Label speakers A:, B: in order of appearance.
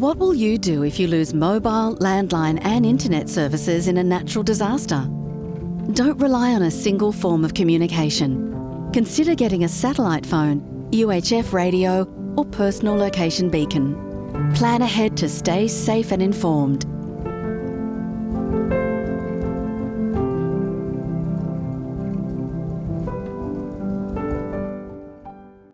A: What will you do if you lose mobile, landline, and internet services in a natural disaster? Don't rely on a single form of communication. Consider getting a satellite phone, UHF radio, or personal location beacon. Plan ahead to stay safe and informed